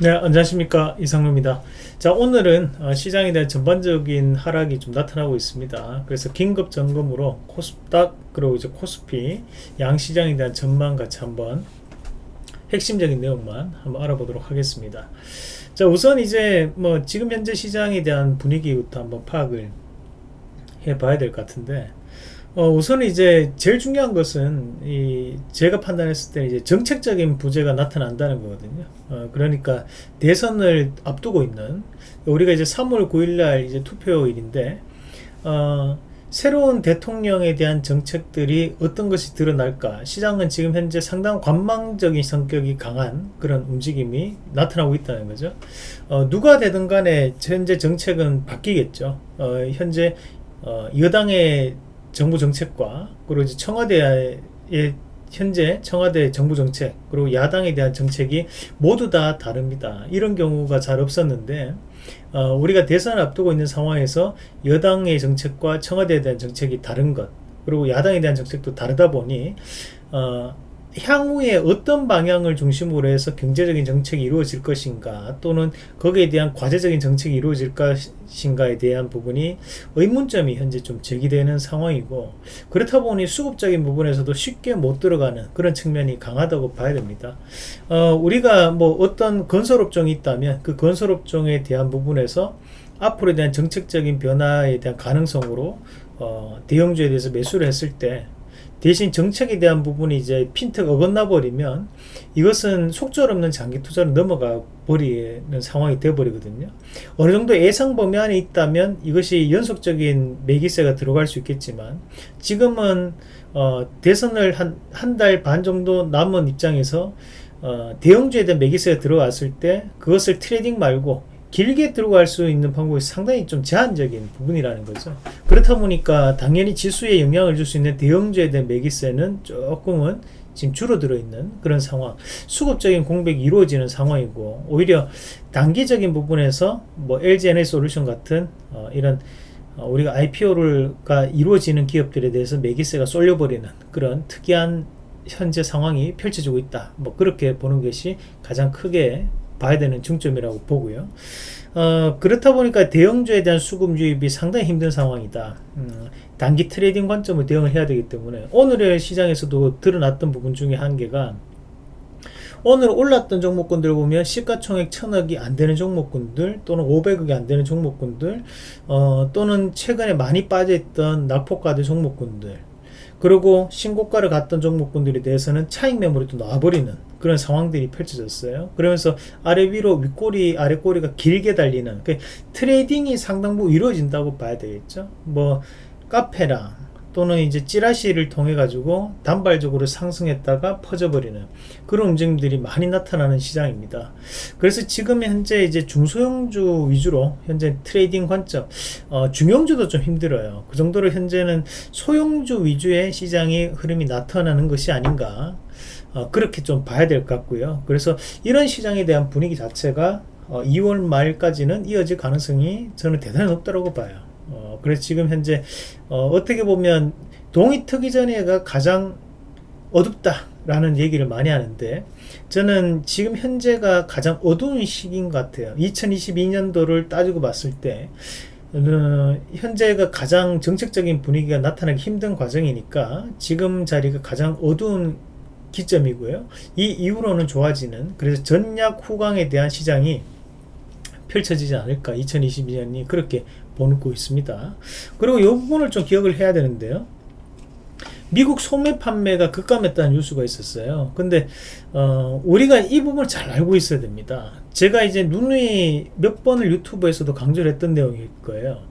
네 안녕하십니까. 이상로입니다. 자 오늘은 어, 시장에 대한 전반적인 하락이 좀 나타나고 있습니다. 그래서 긴급 점검으로 코스닥 그리고 이제 코스피 양시장에 대한 전망 같이 한번 핵심적인 내용만 한번 알아보도록 하겠습니다. 자 우선 이제 뭐 지금 현재 시장에 대한 분위기부터 한번 파악을 해 봐야 될 것 같은데 어, 우선 이제 제일 중요한 것은 이 제가 판단했을 때 이제 정책적인 부재가 나타난다는 거거든요. 어, 그러니까 대선을 앞두고 있는 우리가 이제 3월 9일날 이제 투표일인데 어, 새로운 대통령에 대한 정책들이 어떤 것이 드러날까? 시장은 지금 현재 상당 관망적인 성격이 강한 그런 움직임이 나타나고 있다는 거죠. 어, 누가 되든 간에 현재 정책은 바뀌겠죠. 어, 현재 어, 여당의 정부 정책과 그리고 이제 청와대의 현재 청와대 정부 정책 그리고 야당에 대한 정책이 모두 다 다릅니다. 이런 경우가 잘 없었는데 어, 우리가 대선을 앞두고 있는 상황에서 여당의 정책과 청와대에 대한 정책이 다른 것 그리고 야당에 대한 정책도 다르다 보니 어, 향후에 어떤 방향을 중심으로 해서 경제적인 정책이 이루어질 것인가 또는 거기에 대한 과제적인 정책이 이루어질 것인가에 대한 부분이 의문점이 현재 좀 제기되는 상황이고 그렇다 보니 수급적인 부분에서도 쉽게 못 들어가는 그런 측면이 강하다고 봐야 됩니다. 어, 우리가 뭐 어떤 건설업종이 있다면 그 건설업종에 대한 부분에서 앞으로에 대한 정책적인 변화에 대한 가능성으로 어, 대형주에 대해서 매수를 했을 때 대신 정책에 대한 부분이 이제 핀트가 어긋나 버리면 이것은 속절 없는 장기 투자로 넘어가 버리는 상황이 되어 버리거든요. 어느 정도 예상 범위 안에 있다면 이것이 연속적인 매기세가 들어갈 수 있겠지만 지금은 어, 대선을 한 한 달 반 정도 남은 입장에서 어, 대형주에 대한 매기세가 들어왔을 때 그것을 trading 말고 길게 들어갈 수 있는 방법이 상당히 좀 제한적인 부분이라는 거죠. 그렇다 보니까 당연히 지수에 영향을 줄 수 있는 대형주에 대한 매기세는 조금은 지금 줄어들어 있는 그런 상황 수급적인 공백이 이루어지는 상황이고 오히려 단기적인 부분에서 뭐 LG에너지솔루션 같은 어, 이런 어, 우리가 IPO가 이루어지는 기업들에 대해서 매기세가 쏠려버리는 그런 특이한 현재 상황이 펼쳐지고 있다 뭐 그렇게 보는 것이 가장 크게 봐야 되는 중점이라고 보고요. 어, 그렇다 보니까 대형주에 대한 수급 유입이 상당히 힘든 상황이다. 음, 단기 trading 관점을 대응을 해야 되기 때문에 오늘의 시장에서도 드러났던 부분 중에 한 개가 오늘 올랐던 종목군들 보면 시가총액 천억이 안 되는 종목군들 또는 500억이 안 되는 종목군들 어, 또는 최근에 많이 빠져있던 낙폭과대 종목군들 그리고 신고가를 갔던 종목군들에 대해서는 차익 매물이 또 나와버리는 그런 상황들이 펼쳐졌어요. 그러면서 아래 위로 윗꼬리 아래 꼬리가 길게 달리는 그 trading이 상당 부분 이루어진다고 봐야 되겠죠. 뭐 카페랑 또는 이제 찌라시를 통해 가지고 단발적으로 상승했다가 퍼져버리는 그런 움직임들이 많이 나타나는 시장입니다. 그래서 지금 현재 이제 중소형주 위주로 현재 trading 관점 어, 중형주도 좀 힘들어요. 그 정도로 현재는 소형주 위주의 시장의 흐름이 나타나는 것이 아닌가 어, 그렇게 좀 봐야 될 것 같고요. 그래서 이런 시장에 대한 분위기 자체가 어, 2월 말까지는 이어질 가능성이 저는 대단히 높다고 봐요. 어, 그래서 지금 현재 어, 떻게 보면 동이 트기 전에가 가장 어둡다 라는 얘기를 많이 하는데 저는 지금 현재가 가장 어두운 시기인 것 같아요. 2022년도를 따지고 봤을 때 어, 현재가 가장 정책적인 분위기가 나타나기 힘든 과정이니까 지금 자리가 가장 어두운 기점이고요. 이 이후로는 좋아지는 그래서 전략 후광에 대한 시장이 펼쳐지지 않을까 2022년이 그렇게 보고 있습니다. 그리고 이 부분을 좀 기억을 해야 되는데요. 미국 소매 판매가 급감했다는 뉴스가 있었어요. 근데 어, 우리가 이 부분을 잘 알고 있어야 됩니다. 제가 이제 누누이 몇 번을 유튜브에서도 강조를 했던 내용일 거예요.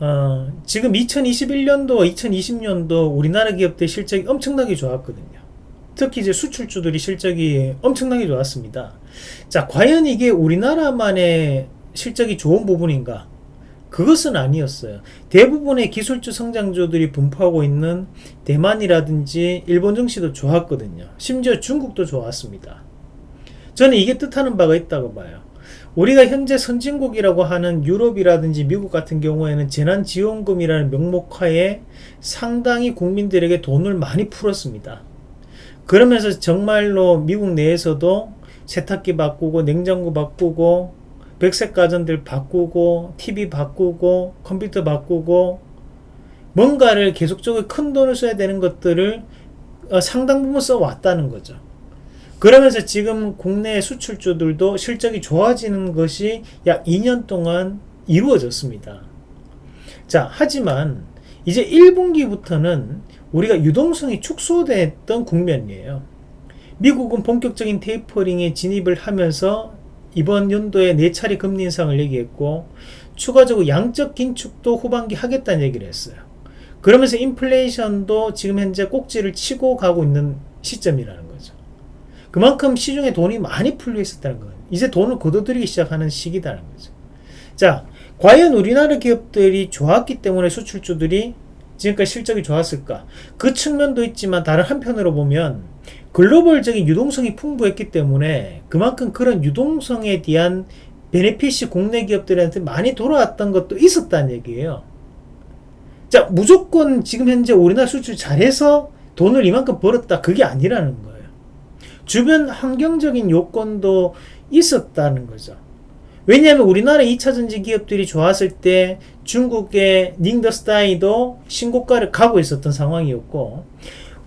어, 지금 2021년도, 2020년도 우리나라 기업들 실적이 엄청나게 좋았거든요. 특히 이제 수출주들이 실적이 엄청나게 좋았습니다. 자, 과연 이게 우리나라만의 실적이 좋은 부분인가? 그것은 아니었어요. 대부분의 기술주 성장주들이 분포하고 있는 대만이라든지 일본 증시도 좋았거든요. 심지어 중국도 좋았습니다. 저는 이게 뜻하는 바가 있다고 봐요. 우리가 현재 선진국이라고 하는 유럽이라든지 미국 같은 경우에는 재난지원금이라는 명목하에 상당히 국민들에게 돈을 많이 풀었습니다. 그러면서 정말로 미국 내에서도 세탁기 바꾸고 냉장고 바꾸고 백색 가전들 바꾸고 TV 바꾸고 컴퓨터 바꾸고 뭔가를 계속적으로 큰 돈을 써야 되는 것들을 어, 상당 부분 써왔다는 거죠. 그러면서 지금 국내 수출주들도 실적이 좋아지는 것이 약 2년 동안 이루어졌습니다. 자, 하지만 이제 1분기부터는 우리가 유동성이 축소됐던 국면이에요. 미국은 본격적인 테이퍼링에 진입을 하면서 이번 연도에 4차례 금리 인상을 얘기했고 추가적으로 양적 긴축도 후반기 하겠다는 얘기를 했어요. 그러면서 인플레이션도 지금 현재 꼭지를 치고 가고 있는 시점이라는 거죠. 그만큼 시중에 돈이 많이 풀려 있었다는 거예요. 이제 돈을 거둬들이기 시작하는 시기다는 거죠. 자, 과연 우리나라 기업들이 좋았기 때문에 수출주들이 지금까지 실적이 좋았을까? 그 측면도 있지만 다른 한편으로 보면 글로벌적인 유동성이 풍부했기 때문에 그만큼 그런 유동성에 대한 베네핏이 국내 기업들한테 많이 돌아왔던 것도 있었다는 얘기예요. 자, 무조건 지금 현재 우리나라 수출 잘해서 돈을 이만큼 벌었다. 그게 아니라는 거예요. 주변 환경적인 요건도 있었다는 거죠. 왜냐하면 우리나라 2차 전지 기업들이 좋았을 때 중국의 닝더스타이도 신고가를 가고 있었던 상황이었고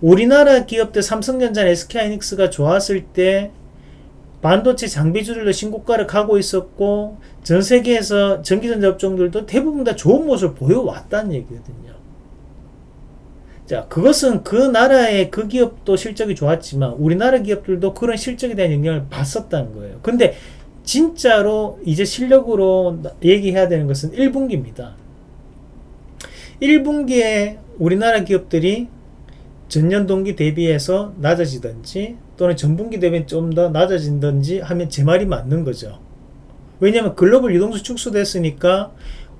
우리나라 기업들 삼성전자, SK하이닉스가 좋았을 때 반도체 장비주들도 신고가를 가고 있었고 전 세계에서 전기전자 업종들도 대부분 다 좋은 모습을 보여왔다는 얘기거든요. 자, 그것은 그 나라의 그 기업도 실적이 좋았지만 우리나라 기업들도 그런 실적에 대한 영향을 받았다는 거예요. 근데 진짜로 이제 실력으로 얘기해야 되는 것은 1분기입니다. 1분기에 우리나라 기업들이 전년 동기 대비해서 낮아지든지 또는 전분기 대비 좀 더 낮아진든지 하면 제 말이 맞는 거죠. 왜냐하면 글로벌 유동수 축소됐으니까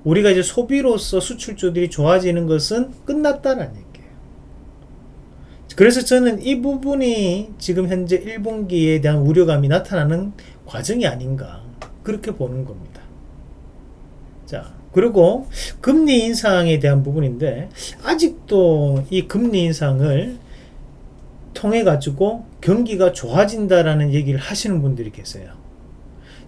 우리가 이제 소비로서 수출주들이 좋아지는 것은 끝났다는 얘기예요. 그래서 저는 이 부분이 지금 현재 1분기에 대한 우려감이 나타나는 과정이 아닌가 그렇게 보는 겁니다. 자, 그리고 금리 인상에 대한 부분인데 아직도 이 금리 인상을 통해 가지고 경기가 좋아진다라는 얘기를 하시는 분들이 계세요.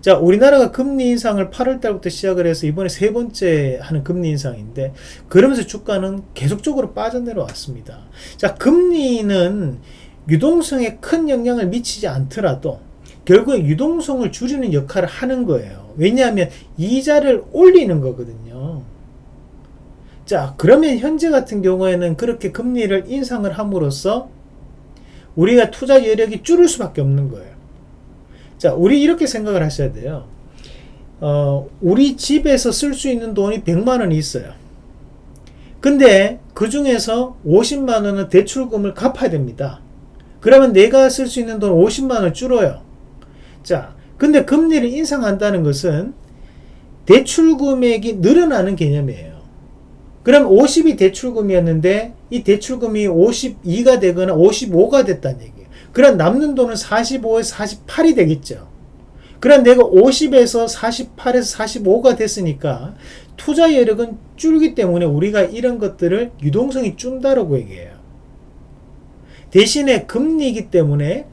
자, 우리나라가 금리 인상을 8월 달부터 시작을 해서 이번에 세 번째 하는 금리 인상인데 그러면서 주가는 계속적으로 빠져내려왔습니다. 자, 금리는 유동성에 큰 영향을 미치지 않더라도 결국에 유동성을 줄이는 역할을 하는 거예요. 왜냐하면 이자를 올리는 거거든요. 자, 그러면 현재 같은 경우에는 그렇게 금리를 인상을 함으로써 우리가 투자 여력이 줄을 수밖에 없는 거예요. 자, 우리 이렇게 생각을 하셔야 돼요. 어, 우리 집에서 쓸 수 있는 돈이 100만 원이 있어요. 근데 그 중에서 50만 원은 대출금을 갚아야 됩니다. 그러면 내가 쓸 수 있는 돈 50만 원 줄어요. 자, 근데 금리를 인상한다는 것은 대출 금액이 늘어나는 개념이에요. 그럼 50이 대출금이었는데 이 대출금이 52가 되거나 55가 됐다는 얘기예요. 그럼 남는 돈은 45에서 48이 되겠죠. 그럼 내가 50에서 48에서 45가 됐으니까 투자 여력은 줄기 때문에 우리가 이런 것들을 유동성이 준다라고 얘기해요. 대신에 금리이기 때문에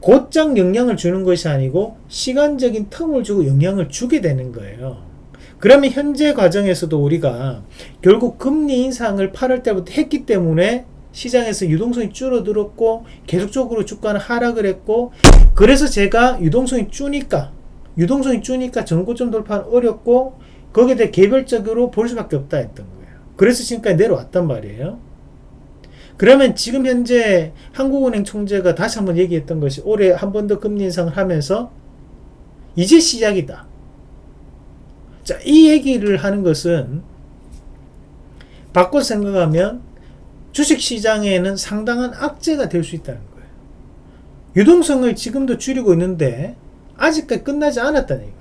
곧장 영향을 주는 것이 아니고 시간적인 텀을 주고 영향을 주게 되는 거예요. 그러면 현재 과정에서도 우리가 결국 금리 인상을 8월 때부터 했기 때문에 시장에서 유동성이 줄어들었고 계속적으로 주가는 하락을 했고 그래서 제가 유동성이 주니까 유동성이 주니까 전고점 돌파는 어렵고 거기에 대해 개별적으로 볼 수밖에 없다 했던 거예요. 그래서 지금까지 내려왔단 말이에요. 그러면 지금 현재 한국은행 총재가 다시 한번 얘기했던 것이 올해 한 번 더 금리 인상을 하면서 이제 시작이다. 자, 이 얘기를 하는 것은 바꿔 생각하면 주식시장에는 상당한 악재가 될 수 있다는 거예요. 유동성을 지금도 줄이고 있는데 아직까지 끝나지 않았다는 얘기예요.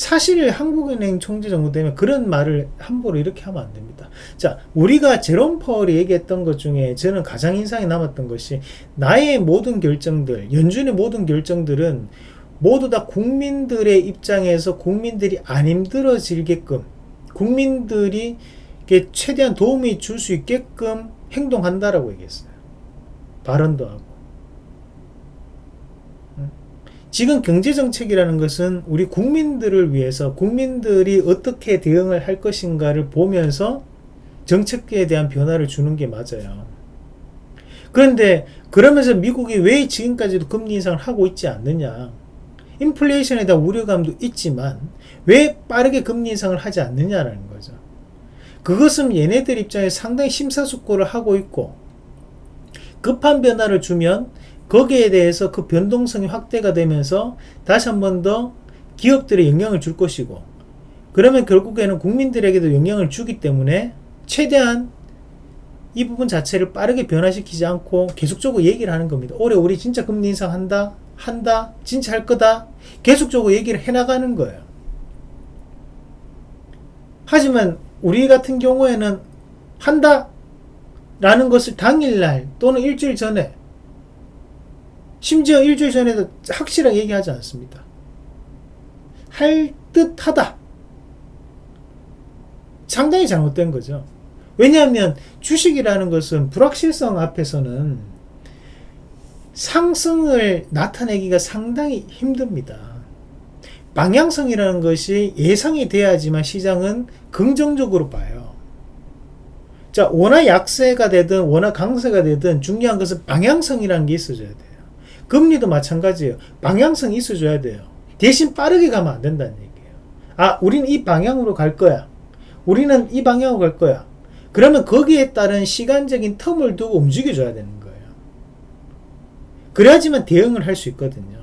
사실 한국은행 총재 정도 되면 그런 말을 함부로 이렇게 하면 안 됩니다. 자, 우리가 제롬 파월이 얘기했던 것 중에 저는 가장 인상이 남았던 것이 나의 모든 결정들, 연준의 모든 결정들은 모두 다 국민들의 입장에서 국민들이 안 힘들어지게끔 국민들이 최대한 도움이 줄 수 있게끔 행동한다라고 얘기했어요. 발언도 하고. 지금 경제정책이라는 것은 우리 국민들을 위해서 국민들이 어떻게 대응을 할 것인가를 보면서 정책에 대한 변화를 주는 게 맞아요. 그런데 그러면서 미국이 왜 지금까지도 금리 인상을 하고 있지 않느냐 인플레이션에 대한 우려감도 있지만 왜 빠르게 금리 인상을 하지 않느냐라는 거죠. 그것은 얘네들 입장에 상당히 심사숙고를 하고 있고 급한 변화를 주면 거기에 대해서 그 변동성이 확대가 되면서 다시 한 번 더 기업들에 영향을 줄 것이고 그러면 결국에는 국민들에게도 영향을 주기 때문에 최대한 이 부분 자체를 빠르게 변화시키지 않고 계속적으로 얘기를 하는 겁니다. 올해 우리 진짜 금리 인상한다? 한다? 진짜 할 거다? 계속적으로 얘기를 해나가는 거예요. 하지만 우리 같은 경우에는 한다 라는 것을 당일날 또는 일주일 전에 심지어 일주일 전에도 확실하게 얘기하지 않습니다. 할 듯하다. 상당히 잘못된 거죠. 왜냐하면 주식이라는 것은 불확실성 앞에서는 상승을 나타내기가 상당히 힘듭니다. 방향성이라는 것이 예상이 돼야지만 시장은 긍정적으로 봐요. 자, 원화 약세가 되든 원화 강세가 되든 중요한 것은 방향성이라는 게 있어줘야 돼요. 금리도 마찬가지예요. 방향성이 있어줘야 돼요. 대신 빠르게 가면 안 된다는 얘기예요. 아, 우리는 이 방향으로 갈 거야. 우리는 이 방향으로 갈 거야. 그러면 거기에 따른 시간적인 텀을 두고 움직여줘야 되는 거예요. 그래야지만 대응을 할 수 있거든요.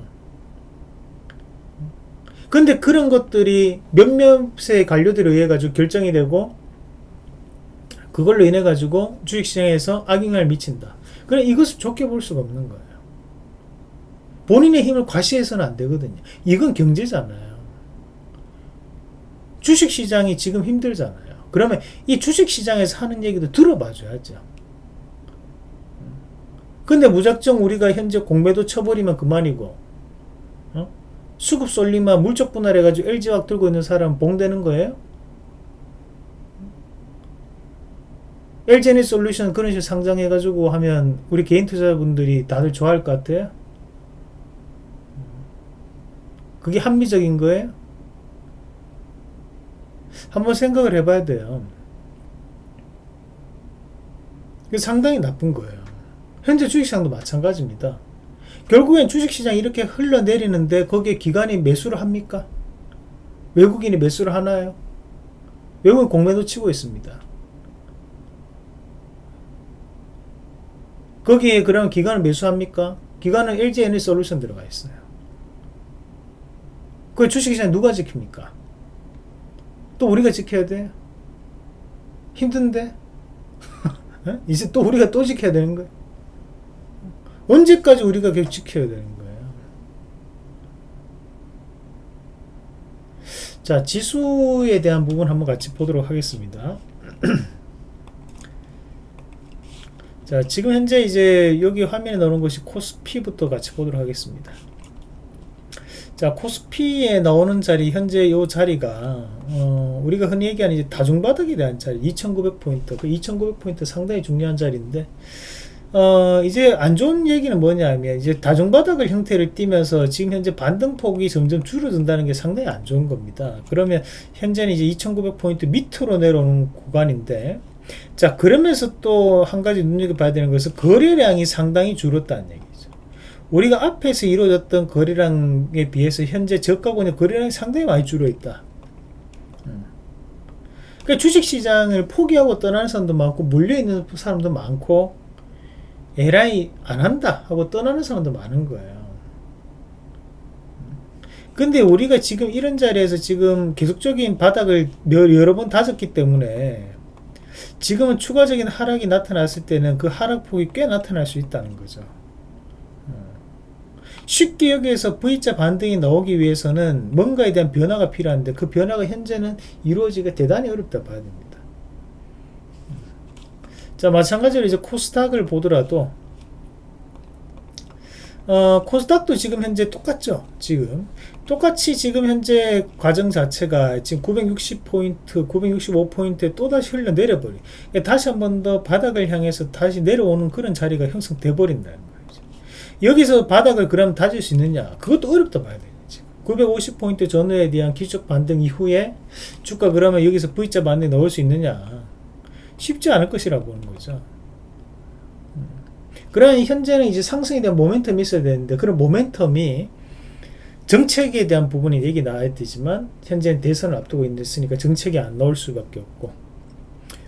근데 그런 것들이 몇몇의 관료들에 의해 가지고 결정이 되고 그걸로 인해 가지고 주식시장에서 악영향을 미친다. 그래 이것을 좋게 볼 수가 없는 거예요. 본인의 힘을 과시해서는 안 되거든요. 이건 경제잖아요. 주식시장이 지금 힘들잖아요. 그러면 이 주식시장에서 하는 얘기도 들어봐 줘야죠. 근데 무작정 우리가 현재 공매도 쳐버리면 그만이고 어? 수급 쏠리면 물적 분할해가지고 LG화학 들고 있는 사람 봉되는 거예요? LG에너지 솔루션 그런 식으로 상장해가지고 하면 우리 개인 투자분들이 다들 좋아할 것 같아요? 그게 합리적인 거예요? 한번 생각을 해봐야 돼요. 이게 상당히 나쁜 거예요. 현재 주식시장도 마찬가지입니다. 결국엔 주식시장이 이렇게 흘러내리는데 거기에 기관이 매수를 합니까? 외국인이 매수를 하나요? 외국인 공매도 치고 있습니다. 거기에 그럼 기관을 매수합니까? 기관은 LG에너지 솔루션 들어가 있어요. 그 주식시장 누가 지킵니까? 또 우리가 지켜야 돼? 힘든데? 이제 또 우리가 또 지켜야 되는 거야? 언제까지 우리가 계속 지켜야 되는 거예요? 자, 지수에 대한 부분 한번 같이 보도록 하겠습니다. 자, 지금 현재 이제 여기 화면에 나오는 것이 코스피부터 같이 보도록 하겠습니다. 자, 코스피에 나오는 자리, 현재 이 자리가, 어, 우리가 흔히 얘기하는 이제 다중바닥에 대한 자리, 2900포인트. 그 2900포인트 상당히 중요한 자리인데, 어, 이제 안 좋은 얘기는 뭐냐면, 이제 다중바닥을 형태를 띠면서 지금 현재 반등폭이 점점 줄어든다는 게 상당히 안 좋은 겁니다. 그러면 현재는 이제 2900포인트 밑으로 내려오는 구간인데, 자, 그러면서 또 한 가지 눈여겨봐야 되는 것은 거래량이 상당히 줄었다는 얘기죠. 우리가 앞에서 이루어졌던 거래량에 비해서 현재 저가권의 거래량이 상당히 많이 줄어있다. 음. 그러니까 주식시장을 포기하고 떠나는 사람도 많고 물려있는 사람도 많고 에라이 안 한다 하고 떠나는 사람도 많은 거예요. 근데 우리가 지금 이런 자리에서 지금 계속적인 바닥을 여러 번 다졌기 때문에 지금은 추가적인 하락이 나타났을 때는 그 하락폭이 꽤 나타날 수 있다는 거죠. 쉽게 여기에서 V자 반등이 나오기 위해서는 뭔가에 대한 변화가 필요한데 그 변화가 현재는 이루어지기가 대단히 어렵다 봐야 됩니다. 자 마찬가지로 이제 코스닥을 보더라도 어, 코스닥도 지금 현재 똑같죠 지금 똑같이 지금 현재 과정 자체가 지금 960포인트 965포인트에 또다시 흘러내려버리 다시 한 번 더 바닥을 향해서 다시 내려오는 그런 자리가 형성돼 거예요 여기서 바닥을 그럼 다질 수 있느냐? 그것도 어렵다 봐야 돼요 지금. 950포인트 전후에 대한 기적 반등 이후에 주가 그러면 여기서 V자 반등에 넣을 수 있느냐? 쉽지 않을 것이라고 보는 거죠. 음. 그러면 현재는 이제 상승에 대한 모멘텀이 있어야 되는데 그런 모멘텀이 정책에 대한 부분이 얘기 나와야 되지만 현재는 대선을 앞두고 있으니까 정책이 안 나올 수밖에 없고.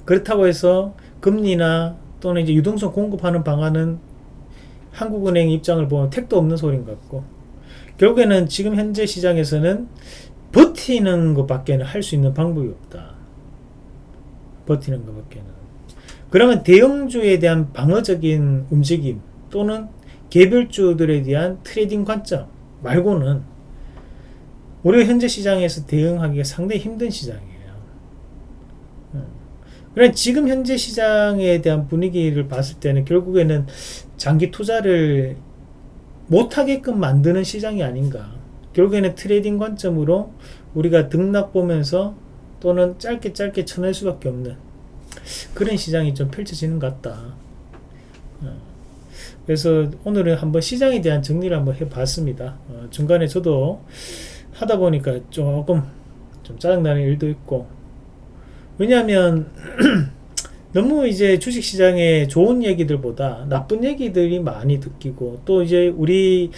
그렇다고 해서 금리나 또는 이제 유동성 공급하는 방안은 한국은행 입장을 보면 택도 없는 소린 것 같고 결국에는 지금 현재 시장에서는 버티는 것밖에 는 할 수 있는 방법이 없다. 버티는 것밖에는. 그러면 대형주에 대한 방어적인 움직임 또는 개별주들에 대한 trading 관점 말고는 우리가 현재 시장에서 대응하기가 상당히 힘든 시장이에요. 그래 지금 현재 시장에 대한 분위기를 봤을 때는 결국에는 장기 투자를 못하게끔 만드는 시장이 아닌가. 결국에는 trading 관점으로 우리가 등락 보면서 또는 짧게 짧게 쳐낼 수밖에 없는 그런 시장이 좀 펼쳐지는 것 같다. 어. 그래서 오늘은 한번 시장에 대한 정리를 한번 해봤습니다. 어, 중간에 저도 하다 보니까 조금 좀 짜증나는 일도 있고 왜냐하면 너무 이제 주식시장에 좋은 얘기들보다 나쁜 얘기들이 많이 듣기고 또 이제 우리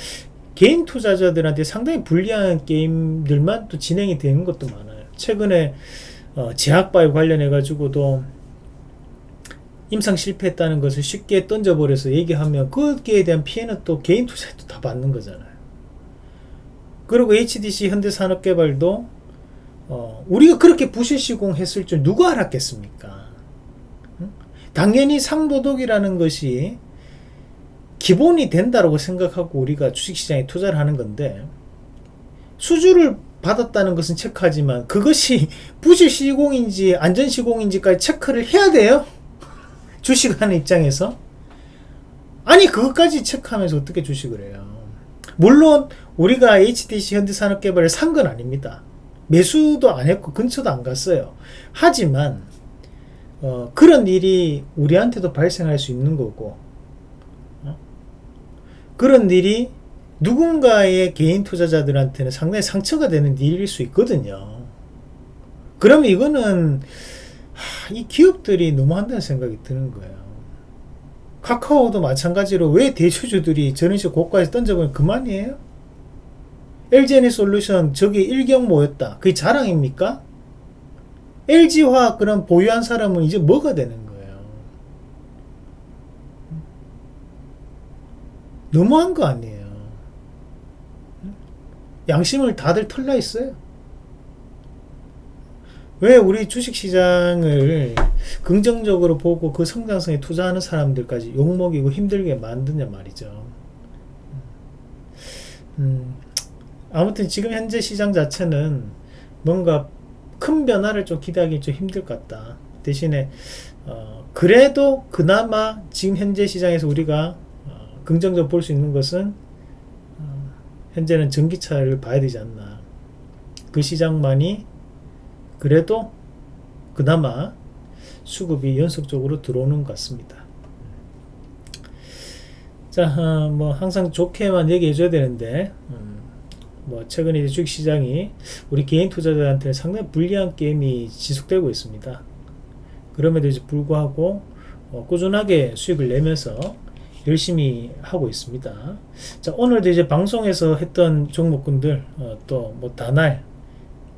개인 투자자들한테 상당히 불리한 게임들만 또 진행이 되는 것도 많아요. 최근에 어, 제약바에 관련해 가지고도 임상 실패했다는 것을 쉽게 던져버려서 얘기하면 거기에 대한 피해는 또 개인 투자에도 다 받는 거잖아요. 그리고 HDC 현대산업개발도 어, 우리가 그렇게 부실 시공했을 줄 누가 알았겠습니까? 응? 당연히 상도덕이라는 것이 기본이 된다고 생각하고 우리가 주식시장에 투자를 하는 건데 수주를 받았다는 것은 체크하지만 그것이 부실 시공인지 안전 시공인지까지 체크를 해야 돼요. 주식하는 입장에서 아니 그것까지 체크하면서 어떻게 주식을 해요? 물론 우리가 HDC 현대산업개발을 산 건 아닙니다. 매수도 안 했고 근처도 안 갔어요. 하지만 어, 그런 일이 우리한테도 발생할 수 있는 거고 어? 그런 일이 누군가의 개인 투자자들한테는 상당히 상처가 되는 일일 수 있거든요. 그러면 이거는 하, 이 기업들이 너무 한다는 생각이 드는 거예요. 카카오도 마찬가지로 왜 대주주들이 저런 식으로 고가에서 던져보면 그만이에요? LG에너지 솔루션 저기 일경모였다. 그게 자랑입니까? LG화학 그런 보유한 사람은 이제 뭐가 되는 거예요? 너무한 거 아니에요. 양심을 다들 털나 있어요. 왜 우리 주식시장을 긍정적으로 보고 그 성장성에 투자하는 사람들까지 욕먹이고 힘들게 만드냐 말이죠. 음, 아무튼 지금 현재 시장 자체는 뭔가 큰 변화를 좀 기대하기 좀 힘들 것 같다. 대신에 어, 그래도 그나마 지금 현재 시장에서 우리가 어, 긍정적으로 볼 수 있는 것은 어, 현재는 전기차를 봐야 되지 않나. 그 시장만이 그래도 그나마 수급이 연속적으로 들어오는 것 같습니다. 자, 어, 뭐 항상 좋게만 얘기해 줘야 되는데 음, 뭐 최근에 주식시장이 우리 개인 투자자한테 상당히 불리한 게임이 지속되고 있습니다. 그럼에도 불구하고 어, 꾸준하게 수익을 내면서 열심히 하고 있습니다. 자 오늘도 이제 방송에서 했던 종목군들 어, 또뭐 다날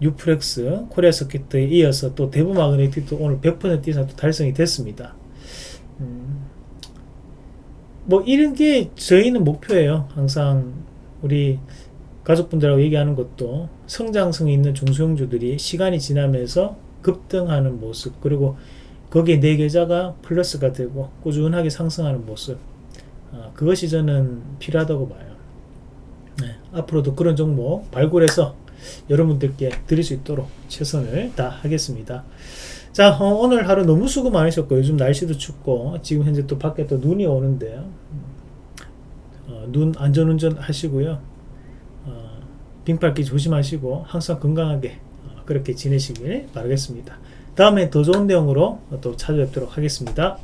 유프렉스 코리아 서킷에 이어서 또 대부 마그네틱도 오늘 100% 이상 또 달성이 됐습니다. 음, 뭐 이런 게 저희는 목표예요. 항상 우리 가족분들하고 얘기하는 것도 성장성이 있는 중소형주들이 시간이 지나면서 급등하는 모습 그리고 거기에 내 계좌가 플러스가 되고 꾸준하게 상승하는 모습 어, 그것이 저는 필요하다고 봐요. 네, 앞으로도 그런 종목 발굴해서 여러분들께 드릴 수 있도록 최선을 다하겠습니다. 자 어, 오늘 하루 너무 수고 많으셨고 요즘 날씨도 춥고 지금 현재 또 밖에 또 눈이 오는데요. 어, 눈 안전운전 하시고요 빙팔기 조심하시고 항상 건강하게 어, 그렇게 지내시길 바라겠습니다. 다음에 더 좋은 내용으로 또 찾아뵙도록 하겠습니다.